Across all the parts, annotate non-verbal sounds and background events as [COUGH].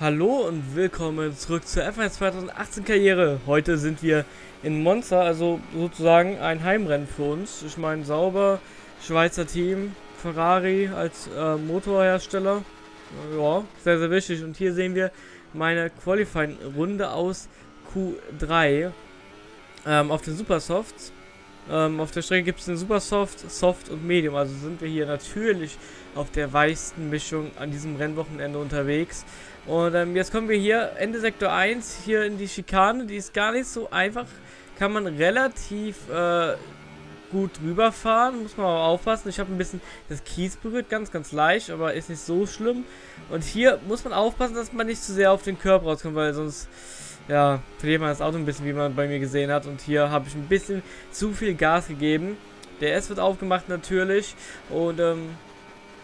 Hallo und willkommen zurück zur F1 2018 Karriere. Heute sind wir in Monza, also sozusagen ein Heimrennen für uns. Ich meine, sauber, Schweizer Team, Ferrari als äh, Motorhersteller. Ja, sehr, sehr wichtig. Und hier sehen wir meine Qualifying-Runde aus Q3 ähm, auf den Supersofts. Ähm, auf der Strecke gibt es den Supersoft, Soft und Medium. Also sind wir hier natürlich auf der weichsten Mischung an diesem Rennwochenende unterwegs. Und ähm, jetzt kommen wir hier Ende Sektor 1 hier in die Schikane. Die ist gar nicht so einfach. Kann man relativ äh, gut rüberfahren. Muss man aber aufpassen. Ich habe ein bisschen das Kies berührt. Ganz, ganz leicht. Aber ist nicht so schlimm. Und hier muss man aufpassen, dass man nicht zu sehr auf den Körper rauskommt. Weil sonst ja, verliert man das Auto ein bisschen, wie man bei mir gesehen hat. Und hier habe ich ein bisschen zu viel Gas gegeben. Der S wird aufgemacht natürlich. Und ähm,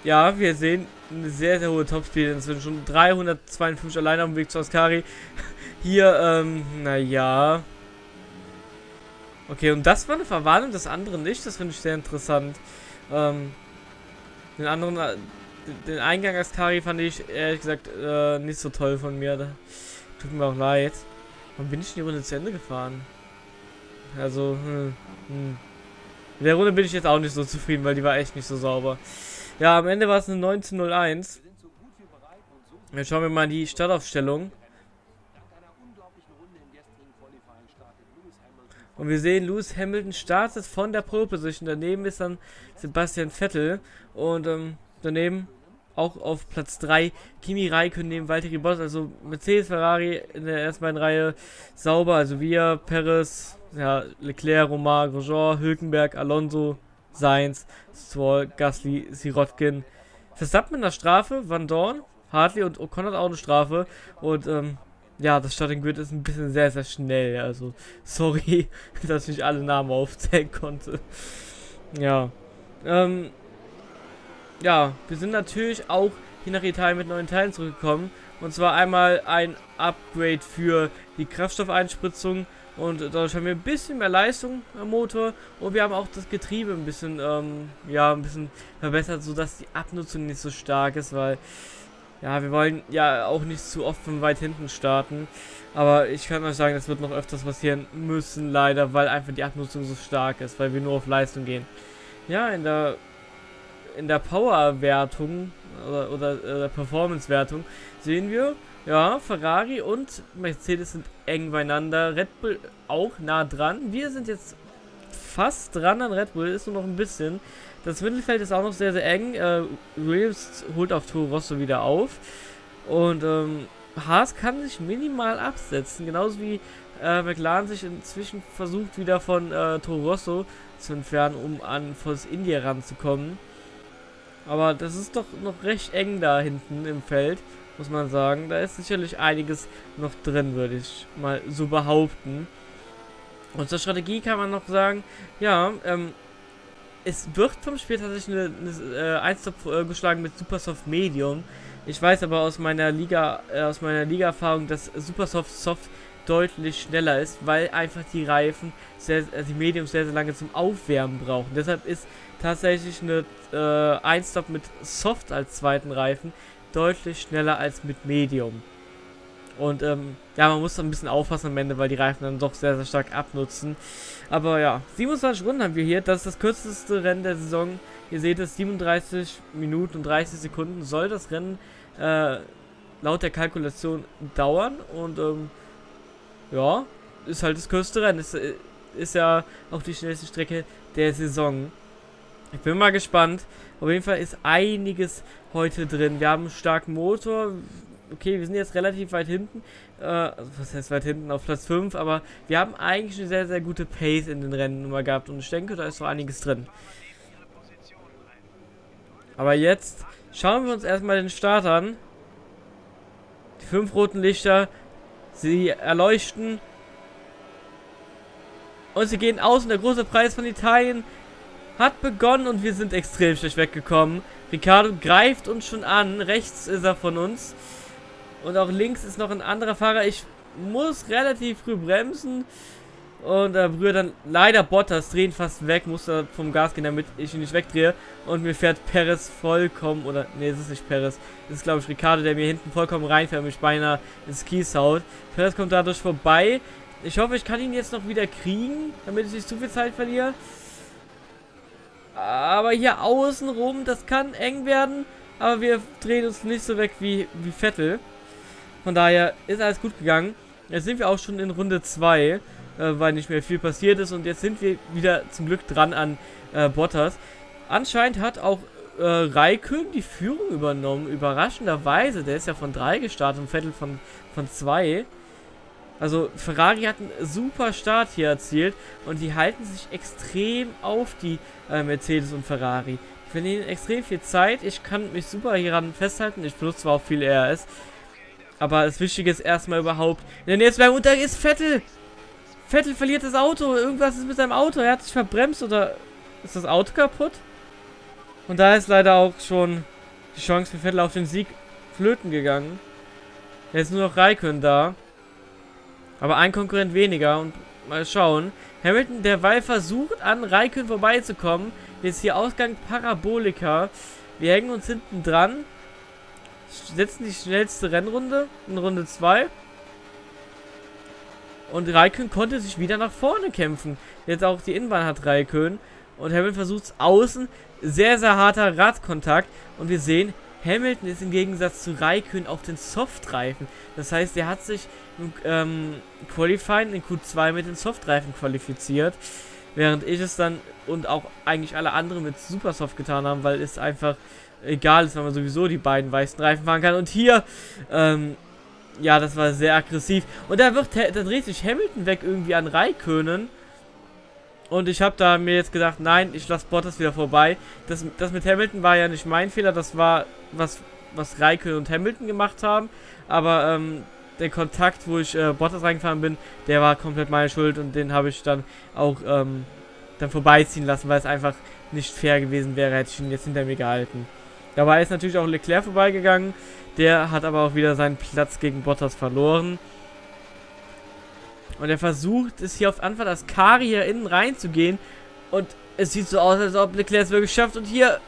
ja, wir sehen eine sehr, sehr hohe Topspeed inzwischen. Schon 352 alleine dem Weg zu Ascari. [LAUGHS] Hier, ähm, naja. Okay, und das war eine Verwarnung, das andere nicht. Das finde ich sehr interessant. Ähm, den anderen, äh, den Eingang Ascari fand ich ehrlich gesagt äh, nicht so toll von mir. Da tut mir auch leid. Warum bin ich in die Runde zu Ende gefahren? Also, hm, hm. In der Runde bin ich jetzt auch nicht so zufrieden, weil die war echt nicht so sauber. Ja, am Ende war es eine 1901. Jetzt schauen wir mal die Startaufstellung. Und wir sehen, Lewis Hamilton startet von der Pole Position. Daneben ist dann Sebastian Vettel. Und ähm, daneben auch auf Platz 3 Kimi Raikkonen neben Valtteri Boss. Also Mercedes, Ferrari in der ersten beiden Reihe sauber. Also wir, Perez, ja, Leclerc, Romar, Grosjean, Hülkenberg, Alonso, Sainz, Stroll, Gasly, Sirotkin. Verstappen in der Strafe, Van Dorn, Hartley und O'Connor hat auch eine Strafe. Und ähm, ja, das Starting Grid ist ein bisschen sehr, sehr schnell. Also, [LAUGHS] sorry, dass ich alle Namen aufzählen konnte. Ja. Ähm, ja, wir sind natürlich auch hier nach Italien mit neuen Teilen zurückgekommen. Und zwar einmal ein Upgrade für die Kraftstoffeinspritzung und dadurch haben wir ein bisschen mehr Leistung am Motor und wir haben auch das Getriebe ein bisschen, ähm, ja, ein bisschen verbessert, sodass die Abnutzung nicht so stark ist, weil, ja, wir wollen ja auch nicht zu oft von weit hinten starten. Aber ich kann euch sagen, das wird noch öfters passieren müssen, leider, weil einfach die Abnutzung so stark ist, weil wir nur auf Leistung gehen. Ja, in der in der Power-Wertung oder, oder äh, Performance-Wertung sehen wir, ja, Ferrari und Mercedes sind eng beieinander. Red Bull auch nah dran. Wir sind jetzt fast dran an Red Bull, ist nur noch ein bisschen. Das Mittelfeld ist auch noch sehr, sehr eng. Äh, Williams holt auf Toro Rosso wieder auf. Und ähm, Haas kann sich minimal absetzen. Genauso wie äh, McLaren sich inzwischen versucht, wieder von äh, Toro Rosso zu entfernen, um an Force India ranzukommen. Aber das ist doch noch recht eng da hinten im Feld muss man sagen. Da ist sicherlich einiges noch drin, würde ich mal so behaupten. Und zur Strategie kann man noch sagen, ja, ähm, es wird vom Spiel tatsächlich eine, eine äh, 1 äh, geschlagen mit Supersoft Medium. Ich weiß aber aus meiner Liga, äh, aus meiner Liga-Erfahrung, dass Supersoft Soft deutlich schneller ist, weil einfach die Reifen, sehr, äh, die Mediums sehr, sehr lange zum Aufwärmen brauchen. Deshalb ist tatsächlich eine äh, 1-Stop mit Soft als zweiten Reifen deutlich schneller als mit Medium. Und ähm, ja, man muss ein bisschen aufpassen am Ende, weil die Reifen dann doch sehr, sehr stark abnutzen. Aber ja, 27 Runden haben wir hier. Das ist das kürzeste Rennen der Saison. Ihr seht es, 37 Minuten und 30 Sekunden soll das Rennen äh, laut der Kalkulation dauern. Und ähm, ja, ist halt das kürzeste Rennen. Ist, äh, ist ja auch die schnellste Strecke der Saison. Ich bin mal gespannt. Auf jeden Fall ist einiges heute drin. Wir haben einen starken Motor. Okay, wir sind jetzt relativ weit hinten. Äh, was heißt weit hinten? Auf Platz 5. Aber wir haben eigentlich eine sehr, sehr gute Pace in den Rennen immer gehabt. Und ich denke, da ist so einiges drin. Aber jetzt schauen wir uns erstmal den Start an. Die fünf roten Lichter. Sie erleuchten. Und sie gehen aus und der große Preis von Italien hat begonnen und wir sind extrem schlecht weggekommen. Ricardo greift uns schon an. Rechts ist er von uns. Und auch links ist noch ein anderer Fahrer. Ich muss relativ früh bremsen. Und äh, berühre dann leider Bottas, drehen fast weg, musste vom Gas gehen, damit ich ihn nicht wegdrehe. Und mir fährt Perez vollkommen, oder nee, es ist nicht Perez, es ist glaube ich Ricardo, der mir hinten vollkommen reinfährt und mich beinahe ins Kies haut. Perez kommt dadurch vorbei. Ich hoffe, ich kann ihn jetzt noch wieder kriegen, damit ich nicht zu viel Zeit verliere. Aber hier außen rum, das kann eng werden. Aber wir drehen uns nicht so weg wie, wie Vettel. Von daher ist alles gut gegangen. Jetzt sind wir auch schon in Runde 2, äh, weil nicht mehr viel passiert ist. Und jetzt sind wir wieder zum Glück dran an äh, Bottas. Anscheinend hat auch äh, Raikön die Führung übernommen. Überraschenderweise. Der ist ja von 3 gestartet und Vettel von 2. Also Ferrari hat einen super Start hier erzielt und die halten sich extrem auf die äh, Mercedes und Ferrari. Ich verlieren extrem viel Zeit. Ich kann mich super hieran festhalten. Ich benutze zwar auch viel RS. Aber das Wichtige ist erstmal überhaupt. Denn jetzt beim Unter ist Vettel. Vettel verliert das Auto. Irgendwas ist mit seinem Auto. Er hat sich verbremst oder ist das Auto kaputt? Und da ist leider auch schon die Chance für Vettel auf den Sieg flöten gegangen. Jetzt nur noch Raikön da. Aber ein Konkurrent weniger und mal schauen. Hamilton derweil versucht an Raikön vorbeizukommen. Jetzt hier Ausgang Parabolika. Wir hängen uns hinten dran. Setzen die schnellste Rennrunde in Runde 2. Und Raikön konnte sich wieder nach vorne kämpfen. Jetzt auch die Innenbahn hat Raikön. Und Hamilton versucht es außen. Sehr, sehr harter Radkontakt. Und wir sehen, Hamilton ist im Gegensatz zu Raikön auf den Softreifen. Das heißt, er hat sich im ähm, Qualifying in Q2 mit den Softreifen qualifiziert. Während ich es dann und auch eigentlich alle anderen mit Supersoft getan haben, weil es einfach egal ist, weil man sowieso die beiden weißen Reifen fahren kann. Und hier, ähm, ja, das war sehr aggressiv. Und da wird, da dreht sich Hamilton weg irgendwie an Raikönen. Und ich habe da mir jetzt gedacht, nein, ich lasse Bottas wieder vorbei. Das, das mit Hamilton war ja nicht mein Fehler, das war was, was Raikön und Hamilton gemacht haben. Aber ähm, der Kontakt, wo ich äh, Bottas reingefahren bin, der war komplett meine Schuld und den habe ich dann auch ähm, dann vorbeiziehen lassen, weil es einfach nicht fair gewesen wäre, hätte ich ihn jetzt hinter mir gehalten. Dabei ist natürlich auch Leclerc vorbeigegangen, der hat aber auch wieder seinen Platz gegen Bottas verloren. Und er versucht es hier auf Anfang das Kari hier innen reinzugehen. Und es sieht so aus, als ob Leclerc es wirklich schafft. Und hier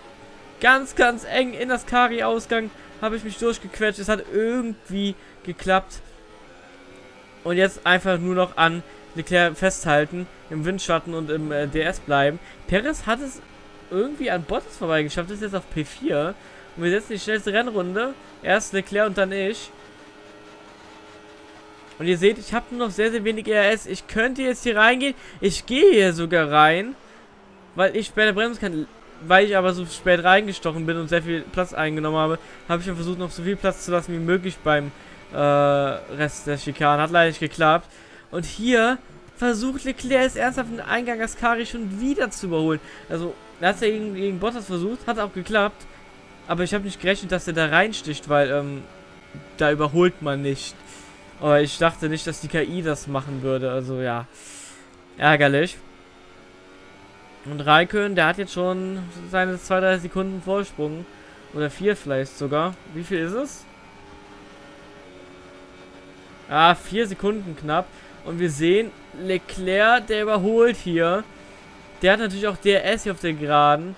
ganz, ganz eng in das Kari-Ausgang habe ich mich durchgequetscht. Es hat irgendwie geklappt. Und jetzt einfach nur noch an Leclerc festhalten, im Windschatten und im äh, DS bleiben. Perez hat es irgendwie an Bottas vorbeigeschafft, ist jetzt auf P4. Und wir setzen die schnellste Rennrunde. Erst Leclerc und dann ich. Und ihr seht, ich habe nur noch sehr, sehr wenig RS. Ich könnte jetzt hier reingehen. Ich gehe hier sogar rein. Weil ich später bremsen kann. Weil ich aber so spät reingestochen bin und sehr viel Platz eingenommen habe, habe ich dann versucht, noch so viel Platz zu lassen wie möglich beim äh, Rest der Schikanen. Hat leider nicht geklappt. Und hier versucht Leclerc es ernsthaft den Eingang Ascari schon wieder zu überholen. Also, er hat es ja gegen, gegen Bottas versucht, hat auch geklappt. Aber ich habe nicht gerechnet, dass er da reinsticht, weil ähm, da überholt man nicht. Aber ich dachte nicht, dass die KI das machen würde. Also ja, ärgerlich. Und Raikön, der hat jetzt schon seine 2-3 Sekunden Vorsprung. Oder 4 vielleicht sogar. Wie viel ist es? Ah, 4 Sekunden knapp. Und wir sehen, Leclerc, der überholt hier. Der hat natürlich auch DRS hier auf der Geraden.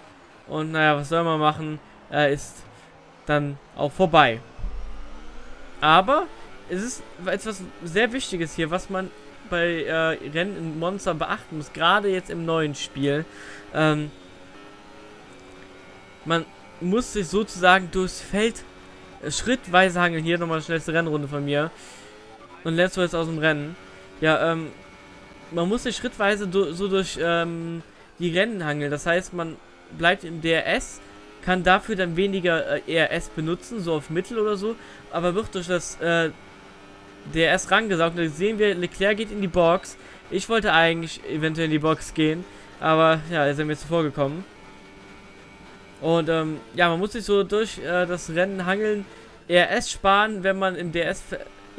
Und naja, was soll man machen? Er ist dann auch vorbei. Aber es ist etwas sehr Wichtiges hier, was man bei äh, Rennen in Monster beachten muss, gerade jetzt im neuen Spiel. Ähm, man muss sich sozusagen durchs Feld äh, schrittweise hangeln. Hier nochmal eine schnellste Rennrunde von mir. Und letzt jetzt aus dem Rennen. Ja, ähm, man muss sich schrittweise do, so durch ähm, die Rennen hangeln. Das heißt, man bleibt im DRS, kann dafür dann weniger äh, ERS benutzen, so auf Mittel oder so, aber wird durch das äh, DRS rangesaugt. Da sehen wir, Leclerc geht in die Box. Ich wollte eigentlich eventuell in die Box gehen, aber ja, ist er mir zuvor gekommen. Und ähm, ja, man muss sich so durch äh, das Rennen hangeln, ERS sparen, wenn man im DRS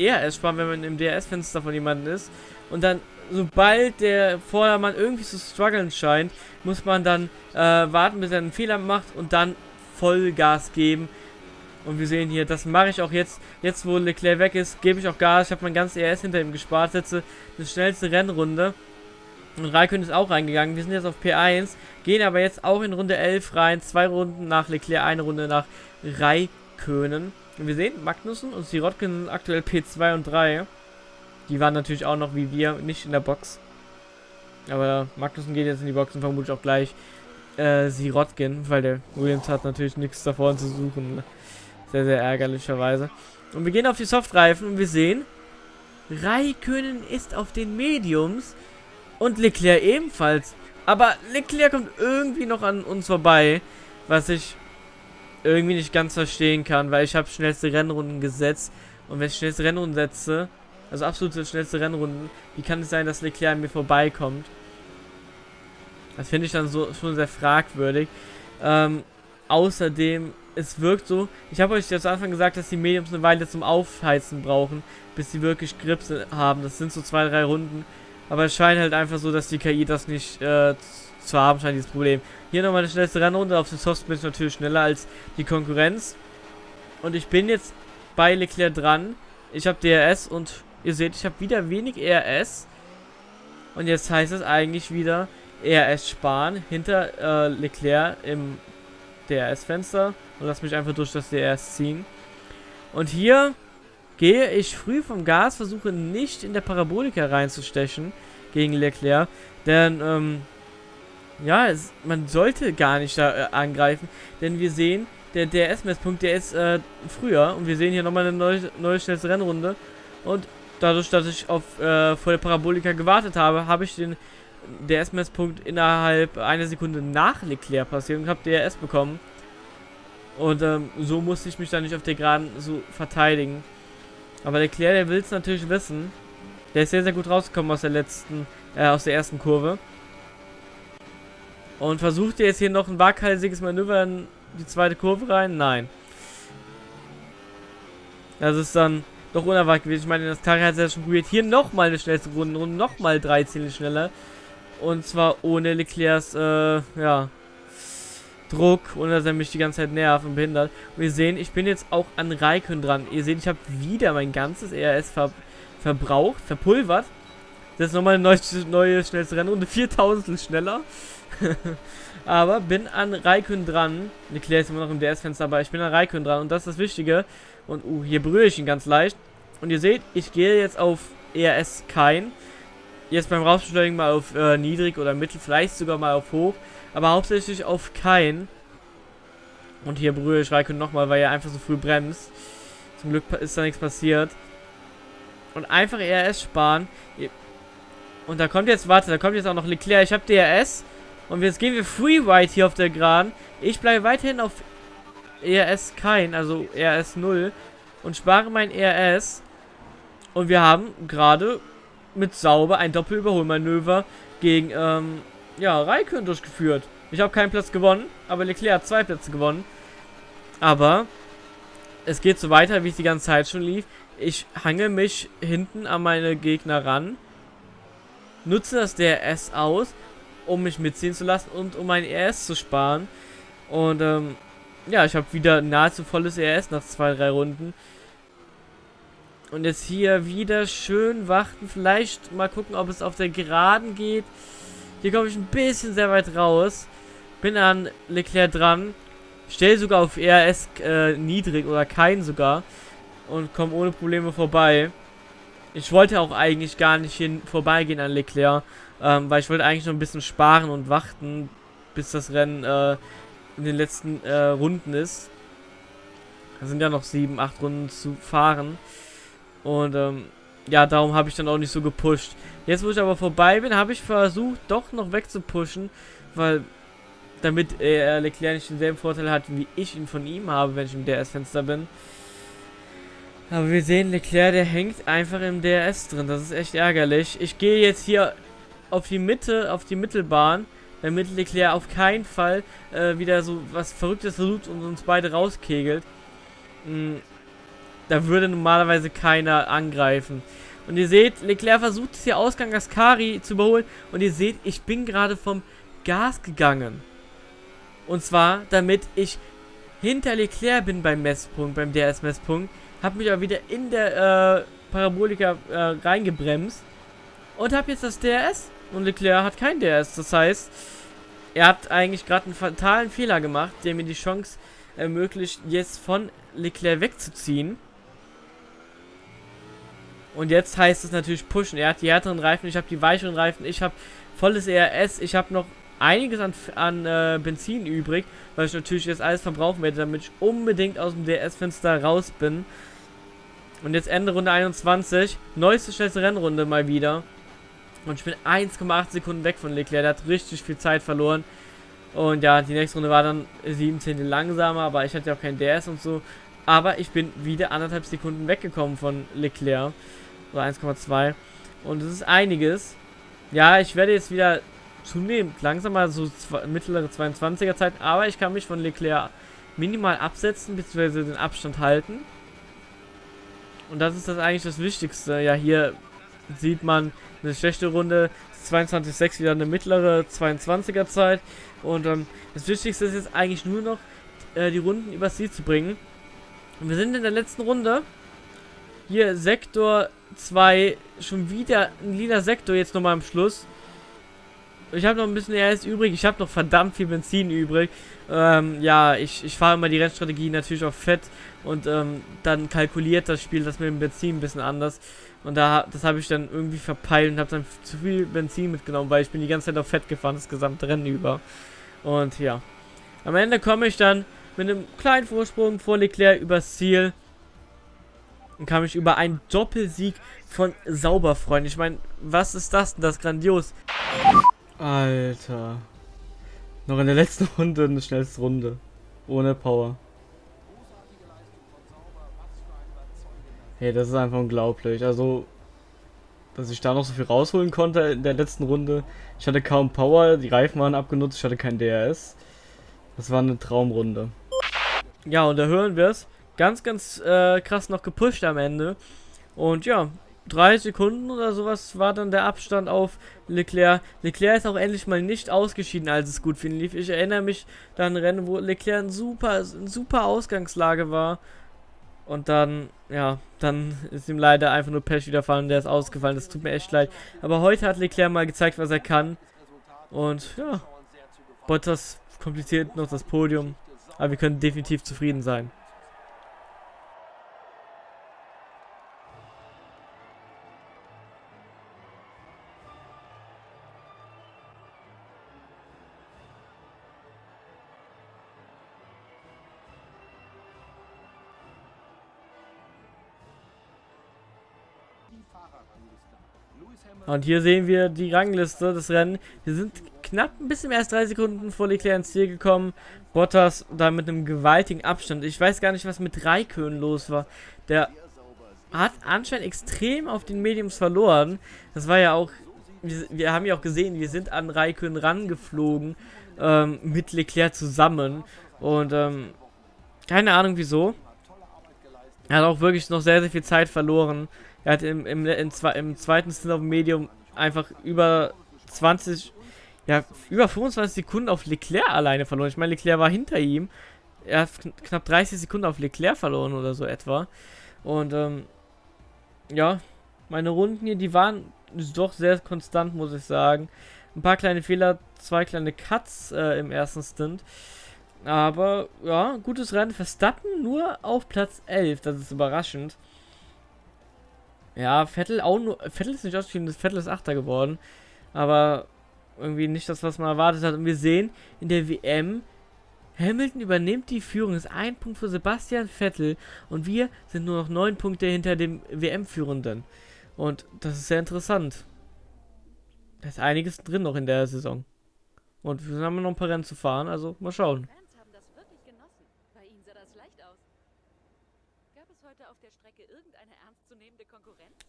ERS sparen, wenn man im DRS-Fenster von jemandem ist. Und dann, sobald der Vordermann irgendwie zu strugglen scheint, muss man dann äh, warten, bis er einen Fehler macht und dann Vollgas geben. Und wir sehen hier, das mache ich auch jetzt. Jetzt, wo Leclerc weg ist, gebe ich auch Gas. Ich habe mein ganzes ERS hinter ihm gespart. Setze eine schnellste Rennrunde. Und Raikön ist auch reingegangen. Wir sind jetzt auf P1, gehen aber jetzt auch in Runde 11 rein. Zwei Runden nach Leclerc, eine Runde nach Raikönen. Und wir sehen, Magnussen und Sirotkin sind aktuell P2 und 3. Die waren natürlich auch noch wie wir nicht in der Box. Aber Magnussen geht jetzt in die Box und vermutlich auch gleich äh, Sirotkin, weil der Williams hat natürlich nichts davor zu suchen. Sehr, sehr ärgerlicherweise. Und wir gehen auf die Softreifen und wir sehen, Raikönen ist auf den Mediums und Leclerc ebenfalls. Aber Leclerc kommt irgendwie noch an uns vorbei, was ich irgendwie nicht ganz verstehen kann, weil ich habe schnellste Rennrunden gesetzt und wenn ich schnellste Rennrunden setze, also absolute schnellste Rennrunden, wie kann es sein, dass Leclerc an mir vorbeikommt? Das finde ich dann so schon sehr fragwürdig. Ähm, außerdem, es wirkt so, ich habe euch ja zu Anfang gesagt, dass die Mediums eine Weile zum Aufheizen brauchen, bis sie wirklich Grips haben. Das sind so zwei, drei Runden. Aber es scheint halt einfach so, dass die KI das nicht äh, zu haben scheint, dieses Problem. Hier nochmal eine schnellste Rennrunde. Auf den Soft bin ich natürlich schneller als die Konkurrenz. Und ich bin jetzt bei Leclerc dran. Ich habe DRS und ihr seht, ich habe wieder wenig ERS. Und jetzt heißt es eigentlich wieder ERS sparen hinter äh, Leclerc im DRS-Fenster. Und lass mich einfach durch das DRS ziehen. Und hier gehe ich früh vom Gas, versuche nicht in der Parabolika reinzustechen gegen Leclerc. Denn, ähm, ja, es, man sollte gar nicht da äh, angreifen, denn wir sehen, der DRS-Messpunkt, der ist äh, früher und wir sehen hier nochmal eine neue, neue schnellste Rennrunde und dadurch, dass ich auf äh, vor der Parabolika gewartet habe, habe ich den DRS-Messpunkt innerhalb einer Sekunde nach Leclerc passiert und habe DRS bekommen. Und ähm, so musste ich mich dann nicht auf der Geraden so verteidigen. Aber Leclerc, der will es natürlich wissen. Der ist sehr, sehr gut rausgekommen aus der letzten, äh, aus der ersten Kurve. Und versucht jetzt hier noch ein waghalsiges Manöver in die zweite Kurve rein? Nein. Das ist dann doch unerwartet gewesen. Ich meine, das Tag hat es ja schon probiert. Hier nochmal eine schnellste Runde und nochmal drei Ziele schneller. Und zwar ohne Leclercs, äh, ja, Druck, ohne dass er mich die ganze Zeit nervt und behindert. Und wir sehen, ich bin jetzt auch an Raikön dran. Ihr seht, ich habe wieder mein ganzes ERS ver verbraucht, verpulvert. Das ist nochmal eine neue, neue schnellste Rennrunde, 4000 schneller. [LAUGHS] aber bin an Raikön dran. Leclerc ist immer noch im DS-Fenster, aber ich bin an Raikön dran und das ist das Wichtige. Und uh, hier berühre ich ihn ganz leicht. Und ihr seht, ich gehe jetzt auf ERS kein. Jetzt beim Rausbeschleunigen mal auf äh, niedrig oder mittel, vielleicht sogar mal auf hoch. Aber hauptsächlich auf kein. Und hier berühre ich Raikön nochmal, weil er einfach so früh bremst. Zum Glück ist da nichts passiert. Und einfach ERS sparen. Und da kommt jetzt, warte, da kommt jetzt auch noch Leclerc. Ich habe DRS. Und jetzt gehen wir Freeride hier auf der Geraden. Ich bleibe weiterhin auf ERS kein, also ERS 0. Und spare mein ERS. Und wir haben gerade mit sauber ein Doppelüberholmanöver gegen, ähm, ja, Raikön durchgeführt. Ich habe keinen Platz gewonnen, aber Leclerc hat zwei Plätze gewonnen. Aber es geht so weiter, wie es die ganze Zeit schon lief. Ich hangel mich hinten an meine Gegner ran nutze das DRS aus, um mich mitziehen zu lassen und um mein ERS zu sparen. Und ähm, ja, ich habe wieder nahezu volles ERS nach zwei, drei Runden. Und jetzt hier wieder schön warten. Vielleicht mal gucken, ob es auf der Geraden geht. Hier komme ich ein bisschen sehr weit raus. Bin an Leclerc dran. Stell sogar auf ERS äh, niedrig oder kein sogar. Und komme ohne Probleme vorbei. Ich wollte auch eigentlich gar nicht hin vorbeigehen an Leclerc, ähm, weil ich wollte eigentlich noch ein bisschen sparen und warten, bis das Rennen äh, in den letzten äh, Runden ist. Da sind ja noch sieben, acht Runden zu fahren. Und ähm, ja, darum habe ich dann auch nicht so gepusht. Jetzt, wo ich aber vorbei bin, habe ich versucht, doch noch wegzupushen, weil damit äh, Leclerc nicht denselben Vorteil hat, wie ich ihn von ihm habe, wenn ich im DRS-Fenster bin. Aber wir sehen, Leclerc, der hängt einfach im DRS drin. Das ist echt ärgerlich. Ich gehe jetzt hier auf die Mitte, auf die Mittelbahn, damit Leclerc auf keinen Fall äh, wieder so was Verrücktes versucht und uns beide rauskegelt. Mhm. Da würde normalerweise keiner angreifen. Und ihr seht, Leclerc versucht es hier Ausgang Ascari zu überholen. Und ihr seht, ich bin gerade vom Gas gegangen. Und zwar, damit ich hinter Leclerc bin beim Messpunkt, beim DRS-Messpunkt. Hab mich aber wieder in der äh, Parabolika äh, reingebremst. Und hab jetzt das DRS. und Leclerc hat kein DRS. Das heißt, er hat eigentlich gerade einen fatalen Fehler gemacht, der mir die Chance ermöglicht, jetzt von Leclerc wegzuziehen. Und jetzt heißt es natürlich pushen. Er hat die härteren Reifen, ich habe die weicheren Reifen, ich habe volles ERS, ich habe noch einiges an, an äh, Benzin übrig, weil ich natürlich jetzt alles verbrauchen werde, damit ich unbedingt aus dem DRS-Fenster raus bin. Und jetzt Ende Runde 21, neueste schnellste Rennrunde mal wieder. Und ich bin 1,8 Sekunden weg von Leclerc, der hat richtig viel Zeit verloren. Und ja, die nächste Runde war dann 17 langsamer, aber ich hatte ja auch kein DS und so. Aber ich bin wieder anderthalb Sekunden weggekommen von Leclerc. Oder 1,2. Und es ist einiges. Ja, ich werde jetzt wieder zunehmend langsamer, so zwei, mittlere 22er Zeit. Aber ich kann mich von Leclerc minimal absetzen, beziehungsweise den Abstand halten. Und das ist das eigentlich das Wichtigste. Ja, hier sieht man eine schlechte Runde. 22,6 wieder eine mittlere 22er Zeit. Und ähm, das Wichtigste ist jetzt eigentlich nur noch, äh, die Runden übers Ziel zu bringen. Und wir sind in der letzten Runde. Hier Sektor 2, schon wieder ein lila Sektor jetzt nochmal am Schluss. Ich habe noch ein bisschen RS übrig. Ich habe noch verdammt viel Benzin übrig. Ähm, ja, ich, ich fahre immer die Rennstrategie natürlich auf Fett. Und ähm, dann kalkuliert das Spiel das mit dem Benzin ein bisschen anders. Und da das habe ich dann irgendwie verpeilt und habe dann zu viel Benzin mitgenommen, weil ich bin die ganze Zeit auf Fett gefahren, das gesamte Rennen über. Und ja. Am Ende komme ich dann mit einem kleinen Vorsprung vor Leclerc übers Ziel. Und kam ich über einen Doppelsieg von Sauberfreund. Ich meine, was ist das denn? Das ist grandios. Alter. Noch in der letzten Runde eine schnellste Runde. Ohne Power. Hey, das ist einfach unglaublich. Also, dass ich da noch so viel rausholen konnte in der letzten Runde. Ich hatte kaum Power, die Reifen waren abgenutzt, ich hatte kein DRS. Das war eine Traumrunde. Ja, und da hören wir es. Ganz, ganz äh, krass noch gepusht am Ende. Und ja, drei Sekunden oder sowas war dann der Abstand auf Leclerc. Leclerc ist auch endlich mal nicht ausgeschieden, als es gut für ihn lief. Ich erinnere mich an Rennen, wo Leclerc in super, in super Ausgangslage war. Und dann, ja, dann ist ihm leider einfach nur Pech widerfahren, der ist ausgefallen. Das tut mir echt leid. Aber heute hat Leclerc mal gezeigt, was er kann. Und ja, Bottas kompliziert noch das Podium. Aber wir können definitiv zufrieden sein. Und hier sehen wir die Rangliste des Rennen. Wir sind knapp ein bisschen mehr als drei Sekunden vor Leclerc ins Ziel gekommen. Bottas da mit einem gewaltigen Abstand. Ich weiß gar nicht, was mit Raikön los war. Der hat anscheinend extrem auf den Mediums verloren. Das war ja auch, wir, wir haben ja auch gesehen, wir sind an Raikön rangeflogen ähm, mit Leclerc zusammen. Und ähm, keine Ahnung wieso. Er hat auch wirklich noch sehr, sehr viel Zeit verloren. Er hat im, im, im, im zweiten dem Medium einfach über 20, ja, über 25 Sekunden auf Leclerc alleine verloren. Ich meine, Leclerc war hinter ihm. Er hat knapp 30 Sekunden auf Leclerc verloren oder so etwa. Und, ähm, ja, meine Runden hier, die waren doch sehr konstant, muss ich sagen. Ein paar kleine Fehler, zwei kleine Cuts äh, im ersten Stint. Aber, ja, gutes Rennen. Verstappen nur auf Platz 11, das ist überraschend. Ja, Vettel auch nur. Vettel ist nicht ausgeschieden, Vettel ist Achter geworden. Aber irgendwie nicht das, was man erwartet hat. Und wir sehen in der WM, Hamilton übernimmt die Führung. Das ist ein Punkt für Sebastian Vettel. Und wir sind nur noch neun Punkte hinter dem WM-Führenden. Und das ist sehr interessant. Da ist einiges drin noch in der Saison. Und wir haben noch ein paar Rennen zu fahren, also mal schauen.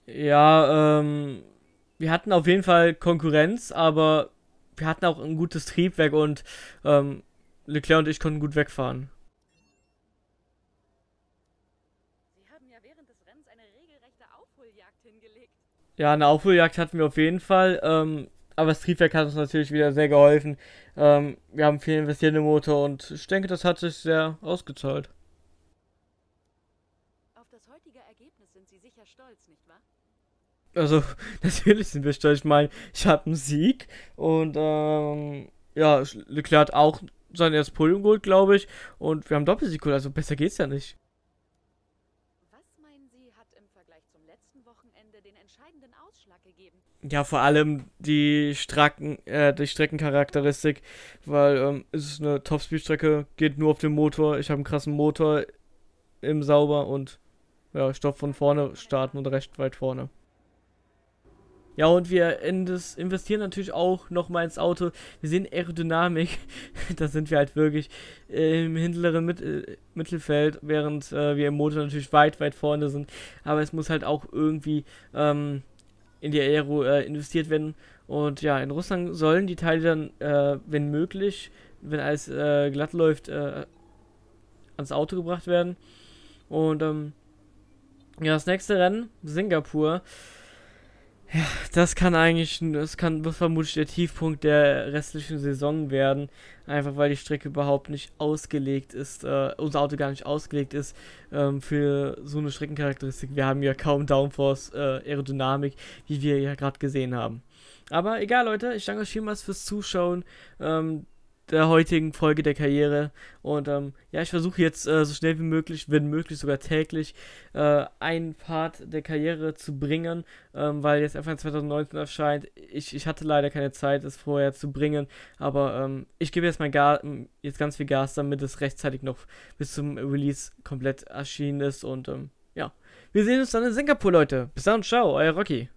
Ja, ähm, wir hatten auf jeden Fall Konkurrenz, aber wir hatten auch ein gutes Triebwerk und ähm, Leclerc und ich konnten gut wegfahren. Sie haben ja während des Rennens eine regelrechte Aufholjagd hingelegt. Ja, eine Aufholjagd hatten wir auf jeden Fall, ähm, aber das Triebwerk hat uns natürlich wieder sehr geholfen. Ähm, wir haben viel investiert im Motor und ich denke, das hat sich sehr ausgezahlt. Also, [LAUGHS] natürlich sind wir stolz. Ich meine, ich habe einen Sieg und ähm, ja, Leclerc hat auch sein erstes Podium geholt, glaube ich. Und wir haben Doppelsieg geholt, also besser geht's ja nicht. Was meinen Sie, hat im Vergleich zum letzten Wochenende den entscheidenden Ausschlag gegeben? Ja, vor allem die Stracken, äh, die Streckencharakteristik, weil ähm, es ist eine Topspeed-Strecke, geht nur auf den Motor. Ich habe einen krassen Motor im Sauber und ja, ich von vorne starten und recht weit vorne. Ja, und wir investieren natürlich auch nochmal ins Auto. Wir sehen Aerodynamik. [LAUGHS] da sind wir halt wirklich im hinteren Mit äh, Mittelfeld, während äh, wir im Motor natürlich weit, weit vorne sind. Aber es muss halt auch irgendwie ähm, in die Aero äh, investiert werden. Und ja, in Russland sollen die Teile dann, äh, wenn möglich, wenn alles äh, glatt läuft, äh, ans Auto gebracht werden. Und ähm, ja, das nächste Rennen, Singapur. Ja, das kann eigentlich, das kann vermutlich der Tiefpunkt der restlichen Saison werden. Einfach weil die Strecke überhaupt nicht ausgelegt ist, äh, unser Auto gar nicht ausgelegt ist ähm, für so eine Streckencharakteristik. Wir haben ja kaum Downforce, äh, Aerodynamik, wie wir ja gerade gesehen haben. Aber egal, Leute, ich danke euch vielmals fürs Zuschauen. Ähm, der heutigen Folge der Karriere. Und ähm, ja, ich versuche jetzt äh, so schnell wie möglich, wenn möglich sogar täglich, äh, einen Part der Karriere zu bringen, ähm, weil jetzt einfach 2019 erscheint. Ich, ich hatte leider keine Zeit, es vorher zu bringen, aber ähm, ich gebe jetzt mein Gas, jetzt ganz viel Gas, damit es rechtzeitig noch bis zum Release komplett erschienen ist. Und ähm, ja, wir sehen uns dann in Singapur, Leute. Bis dann, ciao, euer Rocky.